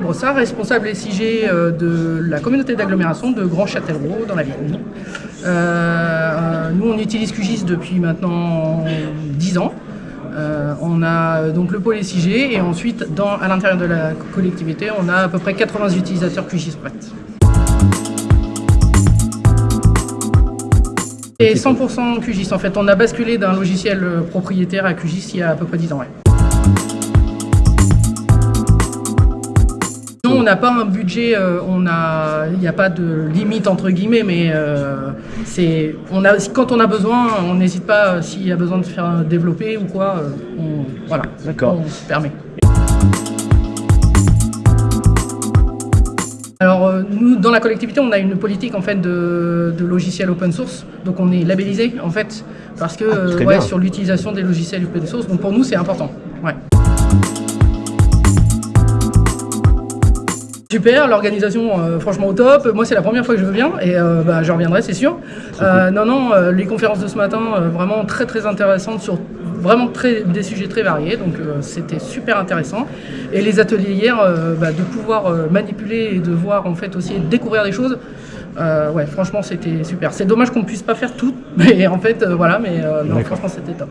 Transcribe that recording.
Brossard, responsable SIG euh, de la communauté d'agglomération de Grand Châtellerault dans la Vienne. Euh, nous, on utilise QGIS depuis maintenant 10 ans. Euh, on a donc le pôle SIG et ensuite, dans, à l'intérieur de la collectivité, on a à peu près 80 utilisateurs QGIS prêts. Et 100% QGIS en fait, on a basculé d'un logiciel propriétaire à QGIS il y a à peu près 10 ans. Ouais. N'a pas un budget, euh, on a, il n'y a pas de limite entre guillemets, mais euh, c'est, on a, quand on a besoin, on n'hésite pas euh, s'il y a besoin de faire développer ou quoi, on, voilà, on se permet. Alors nous, dans la collectivité, on a une politique en fait de, de logiciels open source, donc on est labellisé en fait parce que Ah, ouais, sur l'utilisation des logiciels open source. Donc pour nous, c'est important. Ouais. Super, l'organisation euh, franchement au top. Moi c'est la première fois que je viens et euh, bah, je reviendrai c'est sûr. Euh, non non, les conférences de ce matin vraiment très très intéressantes sur vraiment très, des sujets très variés donc c'était super intéressant. Et les ateliers hier, bah, de pouvoir manipuler et de voir en fait aussi découvrir des choses. ouais franchement c'était super. C'est dommage qu'on ne puisse pas faire tout mais en fait voilà mais non franchement c'était top.